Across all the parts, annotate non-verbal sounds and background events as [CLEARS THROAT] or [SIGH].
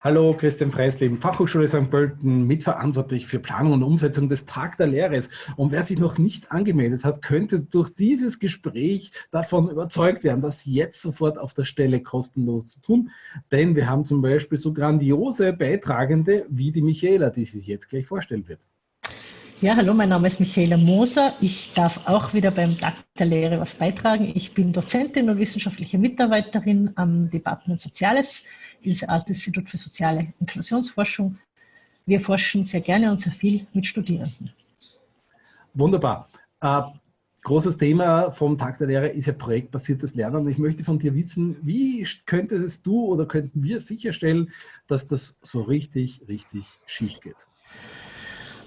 Hallo, Christian Freisleben, Fachhochschule St. Pölten, mitverantwortlich für Planung und Umsetzung des Tag der Lehre. Und wer sich noch nicht angemeldet hat, könnte durch dieses Gespräch davon überzeugt werden, das jetzt sofort auf der Stelle kostenlos zu tun. Denn wir haben zum Beispiel so grandiose Beitragende wie die Michaela, die sich jetzt gleich vorstellen wird. Ja, hallo, mein Name ist Michaela Moser. Ich darf auch wieder beim Tag der Lehre was beitragen. Ich bin Dozentin und wissenschaftliche Mitarbeiterin am Departement Soziales Ilse Art Institut für soziale Inklusionsforschung. Wir forschen sehr gerne und sehr viel mit Studierenden. Wunderbar. Äh, großes Thema vom Tag der Lehre ist ja projektbasiertes Lernen. Und ich möchte von dir wissen, wie könntest du oder könnten wir sicherstellen, dass das so richtig, richtig schief geht?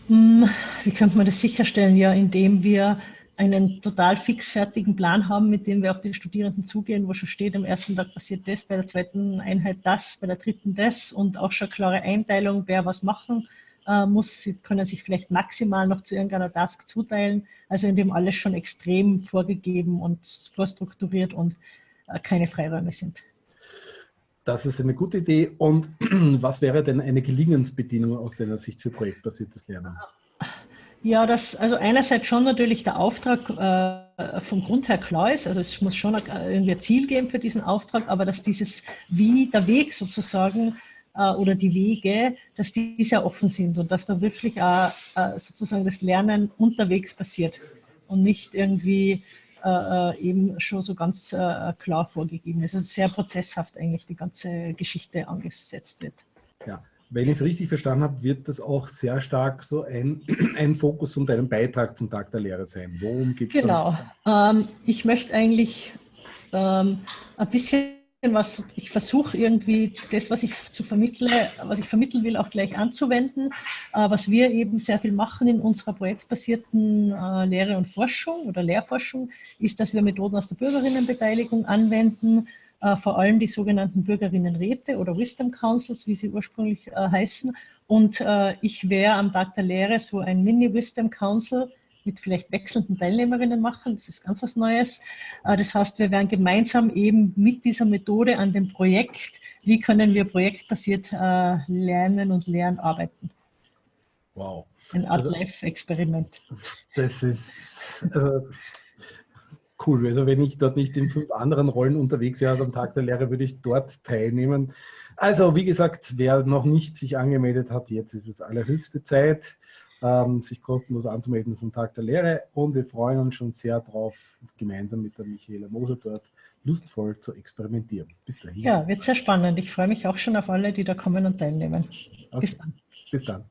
Hm, wie könnte man das sicherstellen? Ja, indem wir einen total fixfertigen Plan haben, mit dem wir auf die Studierenden zugehen, wo schon steht, am ersten Tag passiert das, bei der zweiten Einheit das, bei der dritten das und auch schon klare Einteilung, wer was machen äh, muss. Sie können sich vielleicht maximal noch zu irgendeiner Task zuteilen, also in dem alles schon extrem vorgegeben und vorstrukturiert und äh, keine Freiräume sind. Das ist eine gute Idee. Und [CLEARS THROAT] was wäre denn eine Gelingensbedingung aus deiner Sicht für projektbasiertes Lernen? Ja, das, also einerseits schon natürlich der Auftrag äh, vom Grund her klar ist, also es muss schon irgendwie ein Ziel geben für diesen Auftrag, aber dass dieses Wie, der Weg sozusagen äh, oder die Wege, dass die sehr offen sind und dass da wirklich auch äh, sozusagen das Lernen unterwegs passiert und nicht irgendwie äh, äh, eben schon so ganz äh, klar vorgegeben ist. Also sehr prozesshaft eigentlich die ganze Geschichte angesetzt wird. Ja, wenn ich es richtig verstanden habe, wird das auch sehr stark so ein, [CLEARS THROAT] ein Fokus von deinem Beitrag zum Tag der Lehre sein. Worum geht es Genau. Ähm, ich möchte eigentlich ähm, ein bisschen was, ich versuche irgendwie das, was ich zu vermittle, was ich vermitteln will, auch gleich anzuwenden. Äh, was wir eben sehr viel machen in unserer projektbasierten äh, Lehre und Forschung oder Lehrforschung, ist, dass wir Methoden aus der Bürgerinnenbeteiligung anwenden, äh, vor allem die sogenannten Bürgerinnenräte oder Wisdom Councils, wie sie ursprünglich äh, heißen. Und äh, ich wäre am Tag der Lehre so ein Mini-Wisdom Council mit vielleicht wechselnden Teilnehmerinnen machen. Das ist ganz was Neues. Äh, das heißt, wir werden gemeinsam eben mit dieser Methode an dem Projekt, wie können wir projektbasiert äh, lernen und lernen arbeiten. Wow. Ein Art also, Live-Experiment. Das ist... Äh, cool. Also wenn ich dort nicht in fünf anderen Rollen unterwegs wäre am Tag der Lehre, würde ich dort teilnehmen. Also wie gesagt, wer noch nicht sich angemeldet hat, jetzt ist es allerhöchste Zeit, ähm, sich kostenlos anzumelden zum Tag der Lehre. Und wir freuen uns schon sehr darauf, gemeinsam mit der Michaela Moser dort lustvoll zu experimentieren. Bis dahin. Ja, wird sehr spannend. Ich freue mich auch schon auf alle, die da kommen und teilnehmen. Okay. Bis dann. Bis dann.